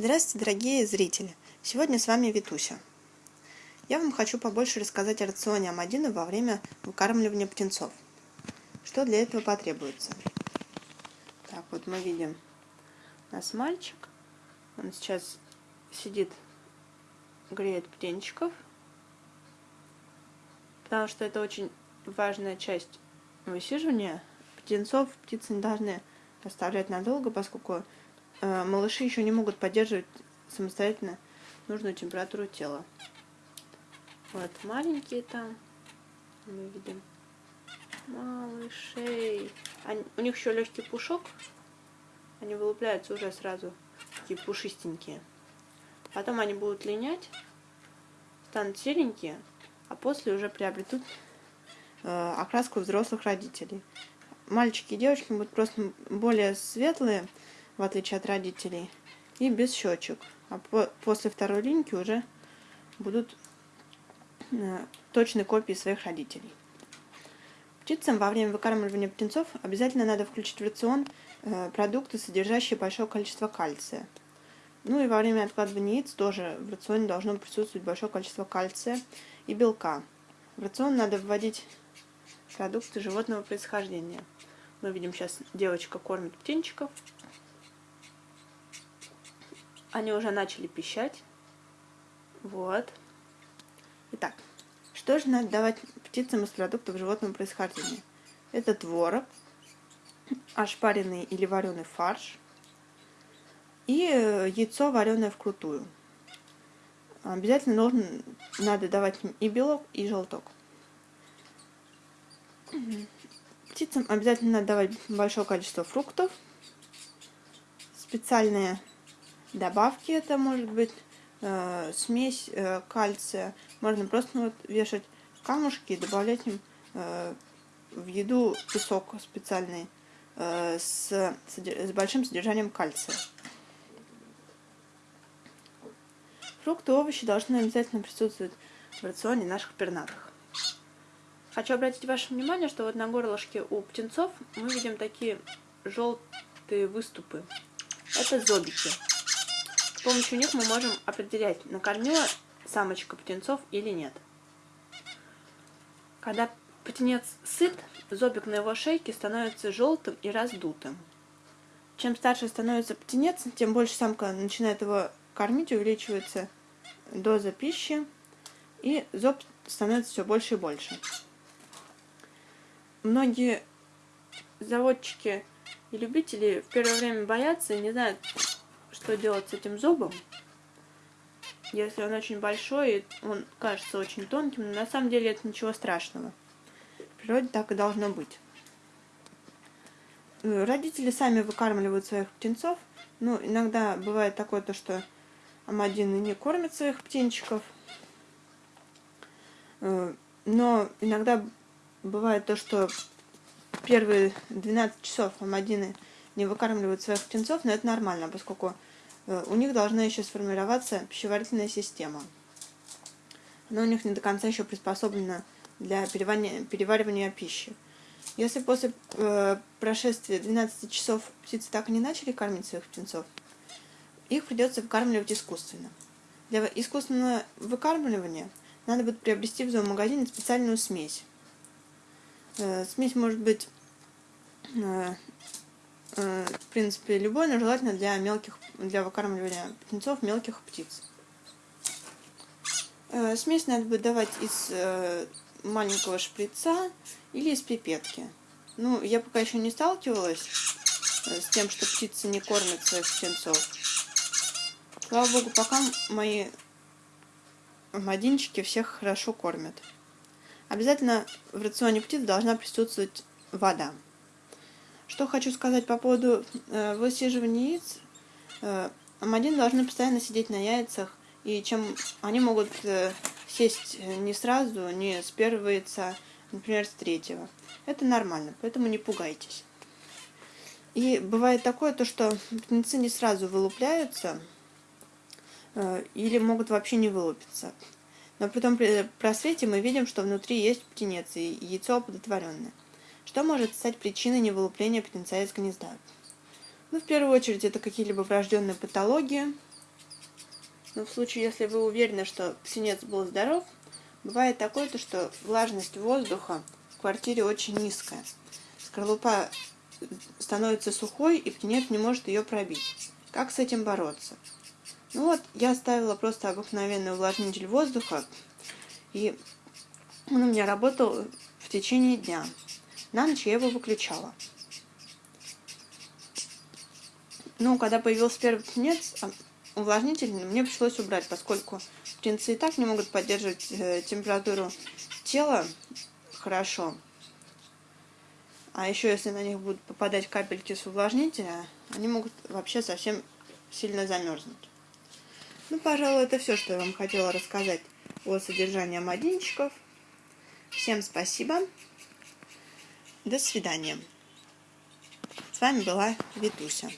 Здравствуйте, дорогие зрители! Сегодня с вами Витуся. Я вам хочу побольше рассказать о рационе Амадина во время выкармливания птенцов. Что для этого потребуется? Так, вот мы видим у нас мальчик. Он сейчас сидит, греет птенчиков, потому что это очень важная часть высиживания. Птенцов птицы не должны оставлять надолго, поскольку малыши еще не могут поддерживать самостоятельно нужную температуру тела. Вот маленькие там, мы видим малышей. Они, у них еще легкий пушок, они вылупляются уже сразу, такие пушистенькие. Потом они будут линять, станут серенькие, а после уже приобретут э, окраску взрослых родителей. Мальчики и девочки будут просто более светлые, в отличие от родителей, и без щечек. А по после второй линьки уже будут э, точные копии своих родителей. Птицам во время выкармливания птенцов обязательно надо включить в рацион э, продукты, содержащие большое количество кальция. Ну и во время откладывания яиц тоже в рационе должно присутствовать большое количество кальция и белка. В рацион надо вводить продукты животного происхождения. Мы видим сейчас девочка кормит птенчиков. Они уже начали пищать. Вот. Итак, что же надо давать птицам из продуктов животного происхождения? Это творог, ошпаренный или вареный фарш и э, яйцо, вареное вкрутую. Обязательно должен, надо давать им и белок, и желток. Птицам обязательно надо давать большое количество фруктов, специальные добавки это может быть э, смесь э, кальция. Можно просто вот вешать камушки и добавлять им э, в еду песок специальный э, с, с большим содержанием кальция. Фрукты и овощи должны обязательно присутствовать в рационе наших пернатых. Хочу обратить ваше внимание, что вот на горлышке у птенцов мы видим такие желтые выступы. Это зобики. С помощью них мы можем определять, накормила самочка птенцов или нет. Когда птенец сыт, зобик на его шейке становится желтым и раздутым. Чем старше становится птенец, тем больше самка начинает его кормить, увеличивается доза пищи, и зоб становится все больше и больше. Многие заводчики и любители в первое время боятся и не знают, что делать с этим зубом. Если он очень большой, он кажется очень тонким, но на самом деле это ничего страшного. В природе так и должно быть. Э, родители сами выкармливают своих птенцов. Ну, иногда бывает такое, то, что амадины не кормят своих птенчиков. Э, но иногда бывает то, что первые 12 часов амадины не выкармливают своих птенцов, но это нормально, поскольку Э, у них должна еще сформироваться пищеварительная система. Она у них не до конца еще приспособлена для переваривания, пищи. Если после э, прошествия 12 часов птицы так и не начали кормить своих птенцов, их придется выкармливать искусственно. Для искусственного выкармливания надо будет приобрести в зоомагазине специальную смесь. Э, смесь может быть Э, в принципе, любой, но желательно для мелких, для выкармливания птенцов мелких птиц. Э, смесь надо будет давать из э, маленького шприца или из пипетки. Ну, я пока еще не сталкивалась с тем, что птицы не кормят своих птенцов. Слава богу, пока мои мадинчики всех хорошо кормят. Обязательно в рационе птиц должна присутствовать вода. Что хочу сказать по поводу э, высиживания яиц. Э, должны постоянно сидеть на яйцах, и чем они могут э, сесть не сразу, не с первого яйца, например, с третьего. Это нормально, поэтому не пугайтесь. И бывает такое, то, что птенцы не сразу вылупляются, э, или могут вообще не вылупиться. Но при том при просвете мы видим, что внутри есть птенец и яйцо оплодотворенное. Что может стать причиной невылупления птенца из гнезда? Ну, в первую очередь, это какие-либо врожденные патологии, Но в случае, если вы уверены, что птенец был здоров, бывает такое, то, что влажность воздуха в квартире очень низкая. Скорлупа становится сухой, и птенец не может ее пробить. Как с этим бороться? Ну вот, я ставила просто обыкновенный увлажнитель воздуха, и он у меня работал в течение дня. На ночь я его выключала. Ну, когда появился первый птенец, а, увлажнитель мне пришлось убрать, поскольку птенцы и так не могут поддерживать э, температуру тела хорошо. А еще если на них будут попадать капельки с увлажнителя, они могут вообще совсем сильно замерзнуть. Ну, пожалуй, это все, что я вам хотела рассказать о содержании амадинчиков. Всем спасибо. До свидания. С вами была Витуся.